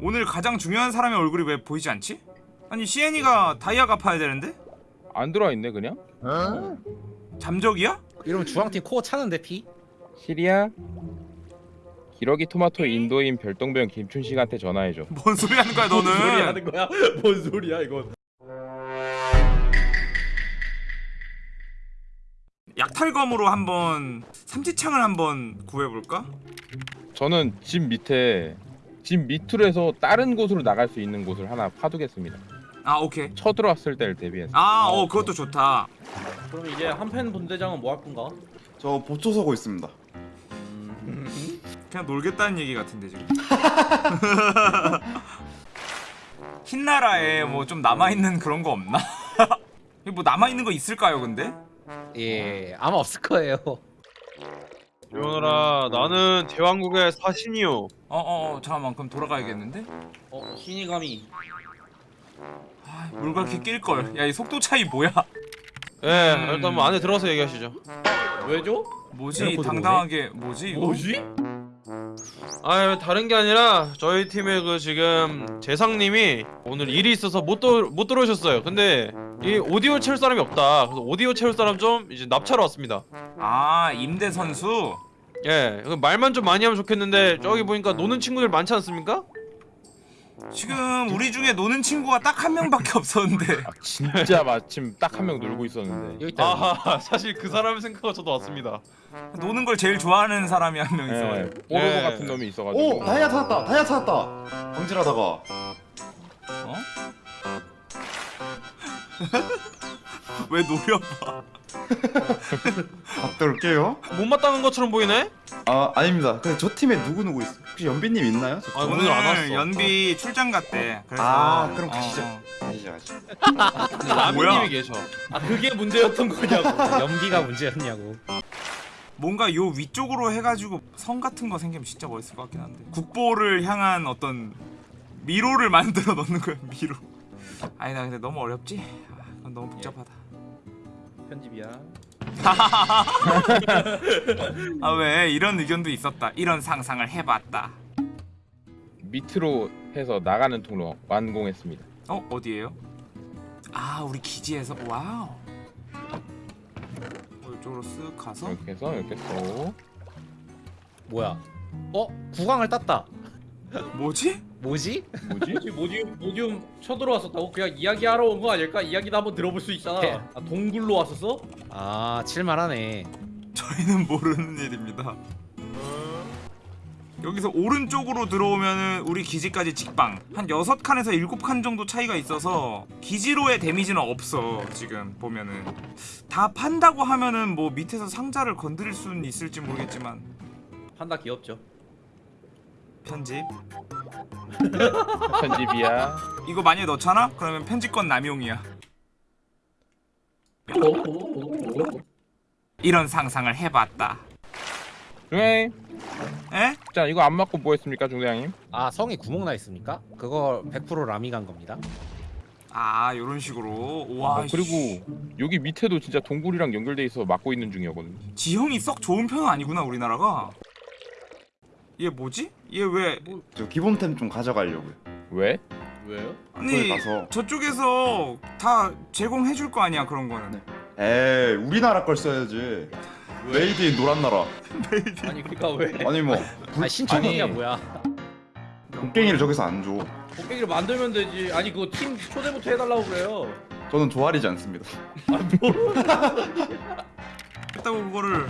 오늘 가장 중요한 사람의 얼굴이 왜 보이지 않지? 아니 시엔이가 다이아 갚아야 되는데? 안 들어와 있네 그냥? 잠적이야? 이러면 주황팀 코어 차는데 피? 시리야? 기러기 토마토 인도인 별똥별 김춘 씨한테 전화해줘. 뭔 소리 하는 거야 뭔 소리 너는? 하는 거야? 뭔 소리야 이건? 약탈검으로 한번 삼지창을 한번 구해볼까? 저는 집 밑에 집 밑으로 해서 다른 곳으로 나갈 수 있는 곳을 하나 파두겠습니다. 아 오케이 쳐들어왔을 때를 대비해서. 아 어 그것도 좋다 그럼 이제 한팬 본대장은 뭐 할 건가? 저 보초 서고 있습니다. 그냥 놀겠다는 얘기 같은데 지금 흰 나라에 뭐 좀 남아 있는 그런 거 없나? 뭐 남아 있는 거 있을까요 근데? 예 아마 없을 거예요 조연아라 나는 대왕국의 사신이요 어어 어 잠깐만 그럼 돌아가야겠는데? 어 신이감이 아, 물갈퀴 낄걸 야 이 속도 차이 뭐야 예 음. 일단 뭐 안에 들어서 얘기하시죠 왜죠? 뭐지 당당하게 뭐지 이거? 뭐지? 아 다른 게 아니라 저희 팀의 그 지금 재상님이 오늘 일이 있어서 못, 도, 못 들어오셨어요 근데 이 오디오 채울 사람이 없다 그래서 오디오 채울 사람 좀 이제 납치하러 왔습니다 아 임대 선수? 예그 말만 좀 많이 하면 좋겠는데 저기 보니까 노는 친구들 많지 않습니까? 지금 우리 중에 노는 친구가 딱 한 명밖에 없었는데 아, 진짜 마침 딱 한 명 놀고 있었는데. 여기 아하 사실 그 사람을 생각하고 저도 왔습니다 노는 걸 제일 좋아하는 사람이 한명 예, 있어가지고 뽀로로 예. 같은 놈이 있어가지고. 오 다이아 찾았다. 다이아 찾았다. 광질하다가 왜 노려봐 갔다 올게요. 못마땅한 것처럼 보이네? 아 아닙니다. 근데 저 팀에 누구 누구 있어? 혹시 연비님 있나요? 저 아, 팀? 오늘 안 왔어. 연비 출장 갔대 그래서 아, 그럼 가시죠. 어, 어. 아니죠 아니죠. 라미님이 계셔 아 그게 문제였던 거냐고 연기가 문제였냐고 뭔가 요 위쪽으로 해가지고 성 같은 거 생기면 진짜 멋있을 것 같긴 한데 국보를 향한 어떤 미로를 만들어 놓는 거야 미로 아니 나 근데 너무 어렵지? 아, 너무 복잡하다 편집이야 아 왜 이런 의견도 있었다 이런 상상을 해봤다 밑으로 해서 나가는 통로 완공했습니다. 어? 어디에요? 아 우리 기지에서 wow 어, 이쪽으로 쓱 가서 이렇게 해서 이렇게 또 뭐야 어? 구강을 땄다 뭐지? 뭐지? 뭐지? 모디움 모디움 쳐들어왔었다고? 그냥 이야기하러 온 거 아닐까? 이야기도 한번 들어볼 수 있잖아 네. 아 동굴로 왔었어? 아 칠만하네 저희는 모르는 일입니다 여기서 오른쪽으로 들어오면은 우리 기지까지 직방 한 6칸에서 7칸 정도 차이가 있어서 기지로의 데미지는 없어 지금 보면은 다 판다고 하면은 뭐 밑에서 상자를 건드릴 수는 있을지 모르겠지만 판다 귀엽죠 편집 편집이야. 이거 만약에 넣잖아? 그러면 편집권 남용이야 이런 상상을 해봤다 중앙님, 에? 자 이거 안 맞고 뭐 했습니까, 중대장님? 아 성에 구멍 나 있습니까? 그거 100% 라미 간 겁니다 아 요런 식으로 와 어, 그리고 여기 밑에도 진짜 동굴이랑 연결돼 있어 막고 있는 중이거든요. 지형이 썩 좋은 편은 아니구나 우리나라가 얘 뭐지? 얘 왜 저 기본템 좀 가져가려고요. 왜? 왜요? 아니 가서 저쪽에서 다 제공해 줄 거 아니야 그런 거는 에이 우리나라 걸 써야지. made in 노란 나라. 아니 그니까 왜 아니 뭐아 신청이야 아니. 뭐야 곡괭이를 저기서 안 줘. 곡괭이를 만들면 되지 아니 그거 팀 초대부터 해달라고 그래요 저는 조아리지 않습니다. 했다고 그거를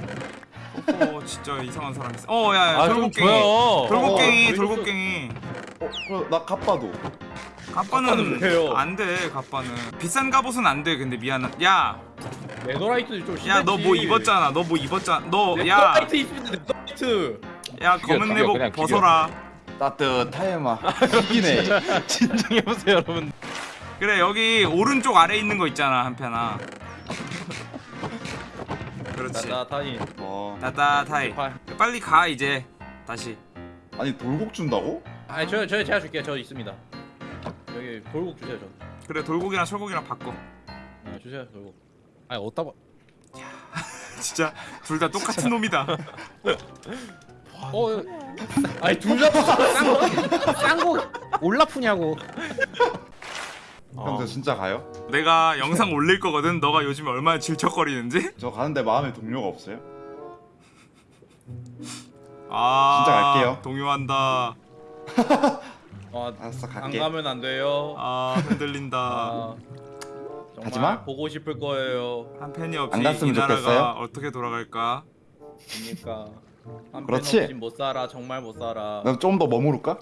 어 진짜 이상한 사람 있어. 어 야야 아 좀 돌고갱이. 줘요 돌고갱이 어, 돌고갱이. 어, 그럼 나 갑바도. 갑바는 갑바는 왜요? 안돼 갑바는. 비싼 갑옷은 안 돼 근데 미안한 야야 네더라이트 좀 심했지. 너뭐 입었잖아 너 뭐 입었잖아 너야야 네더라이트 입으면 네더라이트. 검은 죽여, 내복 그냥 죽여. 벗어라. 따뜻하에마. 이기네. 진정해 보세요 여러분. 그래 여기 오른쪽 아래 있는 거 있잖아 한편아 그렇지. 나타니 어. 따따타이 빨리 가 이제. 다시. 아니 돌곡 준다고? 아니 저, 저 제가 줄게요. 저 있습니다. 여기 돌국 주세요 저. 그래 돌고기랑 철고기랑 바꿔. 네, 주세요 돌국 아니 어디다 봐 진짜 둘 다 똑같은 놈이다. 어 아니 둘다 쌍거 쌍거 올라프냐고. 형저 진짜 가요? 내가 영상 올릴 거거든. 너가 요즘에 얼마나 질척거리는지. 저 가는데 마음에 동료가 없어요? 아 진짜 갈게요. 동요한다. 어, 알았어 안 갈게 가면 안 돼요. 아 흔들린다. 아, 가지마. 보고 싶을 거예요. 한 팬이 없이 안 갔으면 이 나라가 좋겠어요? 어떻게 돌아갈까? 그러니까 한편 그렇지. 없이 못 살아. 정말 못 살아. 나좀더 머무를까?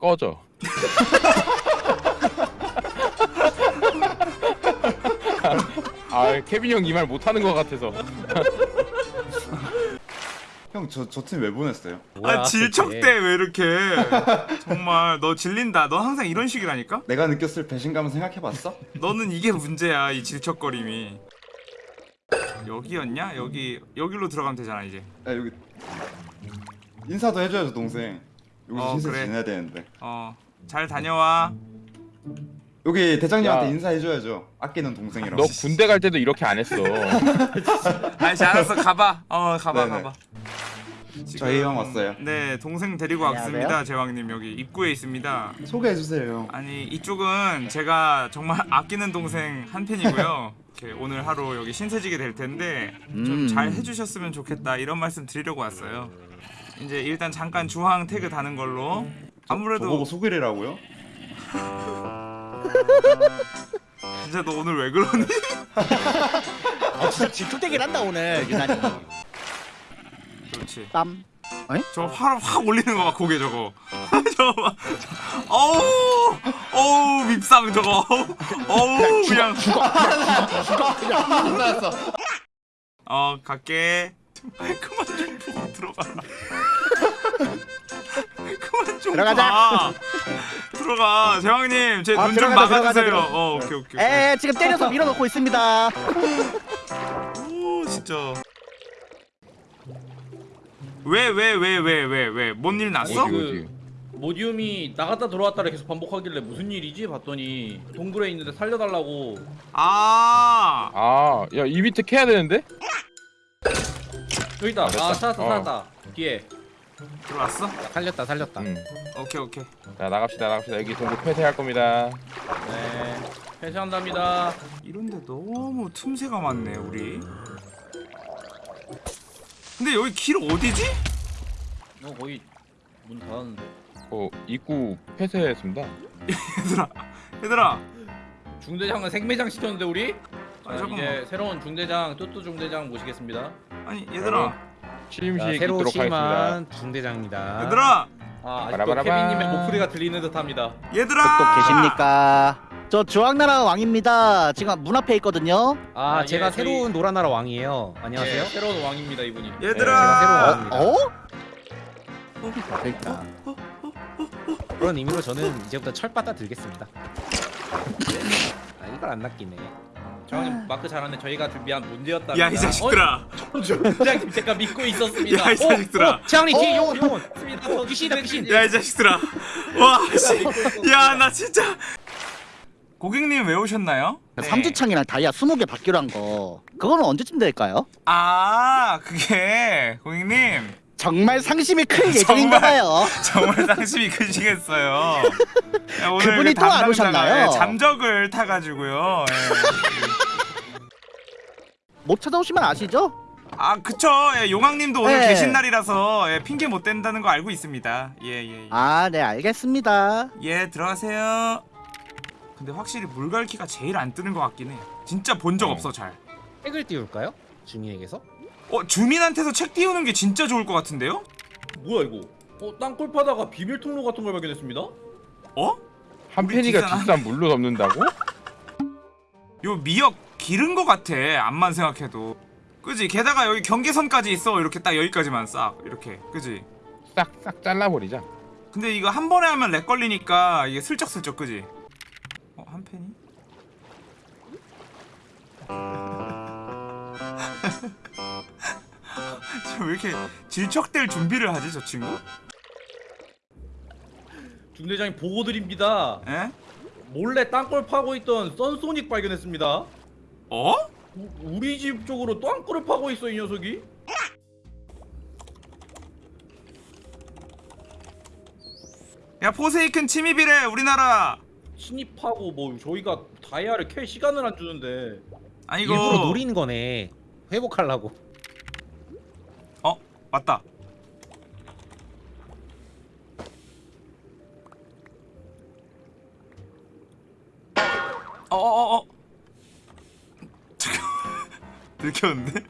꺼져. 아 케빈 형 이 말 못하는 것 같아서. 형 저 저 팀 왜 보냈어요? 뭐야, 아 질척대 그게. 왜 이렇게? 정말 너 질린다. 너 항상 이런 식이라니까? 내가 느꼈을 배신감은 생각해봤어? 너는 이게 문제야 이 질척거림이. 여기였냐? 여기 여기로 들어가면 되잖아 이제. 야 여기 인사도 해줘야죠 동생 여기서 어, 신세 그래. 지내야 되는데 어잘 다녀와. 여기 대장님한테 야. 인사해줘야죠 아끼는 동생이라고 너 군대 갈 때도 이렇게 안 했어. 아이씨 알았어 가봐. 어 가봐 네네. 가봐. 지금- 저희 형 왔어요. 네 동생 데리고 안녕하세요. 왔습니다 제왕님 여기 입구에 있습니다. 소개해 주세요 아니 이쪽은 제가 정말 아끼는 동생 한 팬이고요. 이렇게 오늘 하루 여기 신세지게 될 텐데 좀 음. 잘 해주셨으면 좋겠다 이런 말씀 드리려고 왔어요. 이제 일단 잠깐 주황 태그 다는 걸로 아무래도 저보고 소개래라고요? 진짜 너 오늘 왜 그러니? 아 진짜 질투대기를 한다 오늘 유난히 그렇지. 땀 저확확 올리는 거봐 고개 저거. 저거 봐. 어우 어우 밉상 저거. 어우 그냥 어 갈게. 그만 좀 보고 들어가. 그만 좀 들어가자. 봐. 들어가 제왕님 제 아, 눈좀 들어가자, 막아주세요. 어 오케이 오케이. 에 지금 때려서 밀어넣고 있습니다 오 진짜. 왜 왜 왜 왜 왜왜 뭔 일 났어? 어디, 그- 어디? 모디움이 나갔다 들어왔다를 계속 반복하길래 무슨 일이지 봤더니 동굴에 있는데 살려달라고 아 아, 야 이 밑에 캐야 되는데? 여기 있다. 됐다. 아 찾았다 어. 찾았다. 뒤에. 들어왔어? 살렸다 살렸다. 응. 오케이 오케이. 자 나갑시다 나갑시다 여기 동굴 폐쇄할 겁니다. 네. 회수한답니다. 이런데 너무 틈새가 많네 우리. 근데 여기 길 어디지? 어 거의 문 닫았는데. 어 입구 폐쇄했습니다. 얘들아 얘들아. 중대장은 생매장 시켰는데 우리? 아, 자, 잠깐만. 이제 새로운 중대장 뚜뚜 중대장 모시겠습니다. 아니 얘들아 취임식 자, 새로 있도록 하겠습니다. 심한 중대장입니다. 얘들아 아 아직도. 케빈님의 목소리가 들리는 듯합니다. 얘들아. 또 계십니까 저 주황나라 왕입니다 지금 문 앞에 있거든요 아, 아, 제가 예, 저희- 새로운 노라나라 왕이에요. 안녕하세요. 네, 새로운 왕입니다 이분이. 얘들아. 네, 제가 새로운 어? 그러니까 그런 의미로 저는 이제부터 철바다 들겠습니다. 아 이걸 안 낚이네. 정님 마크 잘하네. 저희가 준비한 문제였답니다. 야 이 자식들아. 어, 중대장님 제가 믿고 있었습니다. 야 이 자식들아. 장님 뒤에 어? 용원 용원. 어, 귀신이다, 귀신. 야 이 자식들아. 와 씨. 야나 진짜. 고객님 왜 오셨나요? 네. 삼주창이랑 다이아 20개 받기로 한 거 그거는 언제쯤 될까요? 아 그게 고객님 정말 상심이 클 예정인가 봐요 정말 상심이 크시겠어요. 야, 오늘 그분이 그 또안 오셨나요? 예, 잠적을 타가지고요. 예. 못 찾아오시면 아시죠? 아 그쵸. 예, 용왕님도 오늘 네. 계신 날이라서 예, 핑계 못 댄다는 거 알고 있습니다. 예예 예, 예. 아네 알겠습니다 예, 들어가세요. 근데 확실히 물갈퀴가 제일 안 뜨는 것 같긴 해. 진짜 본적 어. 없어 잘. 책을 띄울까요? 주민에게서? 어 주민한테서 책 띄우는 게 진짜 좋을 것 같은데요? 뭐야 이거? 어 땅굴 파다가 비밀 통로 같은 걸 발견했습니다. 어? 한 팬이가 기사는 집산 물로 덮는다고? 요 미역 기른 것 같아. 암만 생각해도. 그지? 게다가 여기 경계선까지 있어. 이렇게 딱 여기까지만 싹 이렇게. 그지? 싹싹 잘라버리자. 근데 이거 한 번에 하면 렉 걸리니까 이게 슬쩍슬쩍 그지? 어, 한 팬이? 왜 이렇게 질척될 준비를 하지 저 친구? 중대장님 보고 드립니다. 에? 몰래 땅굴 파고 있던 썬소닉 발견했습니다. 어? 우, 우리 집 쪽으로 땅굴을 파고 있어 이 녀석이. 야 포세이큰 침입이래 우리나라 침입하고 뭐 저희가 다이아를 캘 시간을 안 주는데 아니 이거 일부러 노리는 거네. 회복하려고. 어 맞다. 어어어어. 잠깐 들켰는데?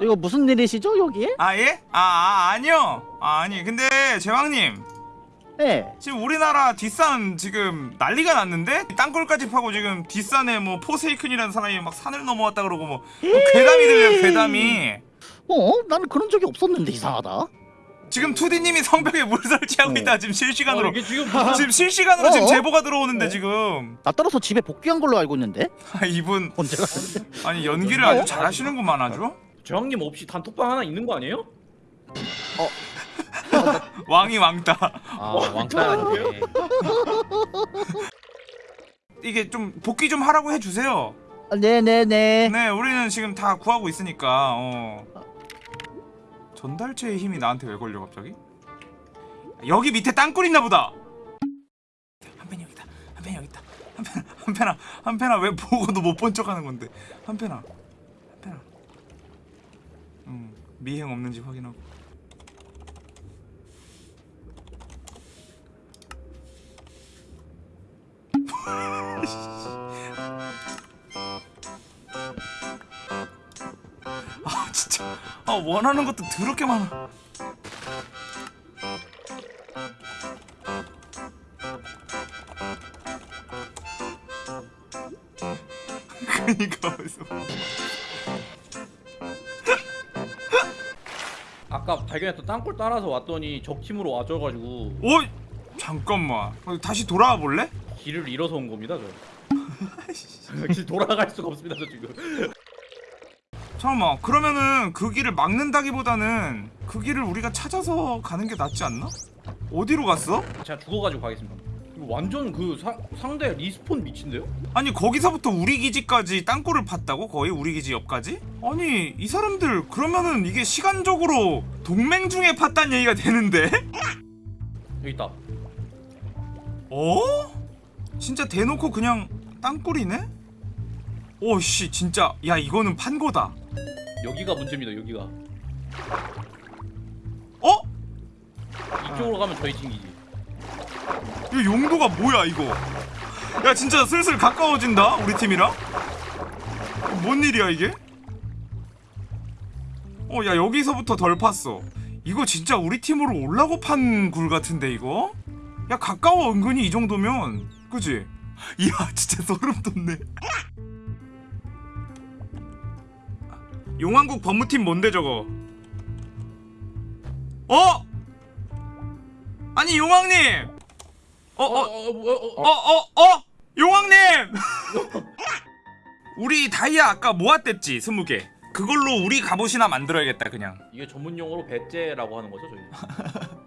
이거 무슨 일이시죠 여기에? 아 예? 아, 아 아니요. 아 아니. 근데 제왕님 네. 지금 우리나라 뒷산 지금 난리가 났는데 땅굴까지 파고 지금 뒷산에 뭐 포세이큰이라는 사람이 막 산을 넘어왔다 그러고 뭐, 뭐 괴담이 들려요 괴담이 어? 나는 그런 적이 없었는데 이상하다. 지금 투디님이 성벽에 물 설치하고 어. 있다 지금 실시간으로 어, 이게 지금 지금 실시간으로 지금 어? 제보가 들어오는데 지금 나 따라서 집에 복귀한 걸로 알고 있는데 아, 이분 언제? 아니 연기를 아주 잘하시는구만 아주 저형님 없이 단톡방 하나 있는 거 아니에요? 왕이 왕따 아 왕따 아니네. 이게 좀 복귀 좀 하라고 해주세요 아, 네네네. 네 우리는 지금 다 구하고 있으니까 어. 전달체의 힘이 나한테 왜 걸려 갑자기? 여기 밑에 땅굴 있나 보다 한펜 여기 있다 한펜 여기 있다 한펜 한펜아 한펜아 왜 보고도 못 본 척하는 건데 한펜아 한펜아 음 미행 없는지 확인하고 아 진짜. 아 원하는 것도 더럽게 많아. 그니까 어디서 아까 발견했던 땅굴 따라서 왔더니 적팀으로 와줘가지고. 오 잠깐만. 어, 다시 돌아와 볼래? 길을 잃어서 온 겁니다 저. 길 돌아갈 수가 없습니다 저 지금. 잠깐만 그러면은 그 길을 막는다기보다는 그 길을 우리가 찾아서 가는 게 낫지 않나? 어디로 갔어? 제가 죽어가지고 가겠습니다. 이거 완전 그 사, 상대 respawn 미친데요? 아니 거기서부터 우리 기지까지 땅굴을 팠다고? 거의 우리 기지 옆까지? 아니 이 사람들 그러면은 이게 시간적으로 동맹 중에 팠단 얘기가 되는데? 여기 있다. 어? 진짜 대놓고 그냥 땅굴이네? 오씨 진짜 야 이거는 판 거다 여기가 문제입니다. 여기가. 어? 이쪽으로 가면 저희 팀 기지. 이 용도가 뭐야 이거 야 진짜 슬슬 가까워진다 우리 팀이랑 뭔 일이야 이게 어 야 여기서부터 덜 팠어 이거 진짜 우리 팀으로 올라고 판 굴 같은데 이거 야 가까워 은근히 이 정도면 그지 이야 진짜 소름 돋네 용왕국 법무팀 뭔데 저거 어? 아니 용왕님 어, 어, 어, 어, 어, 어? 용왕님! 우리 다이아 아까 모았댔지, 스무 개. 그걸로 우리 갑옷이나 만들어야겠다, 그냥. 이게 전문 용어로 배째라고 하는 거죠, 저희.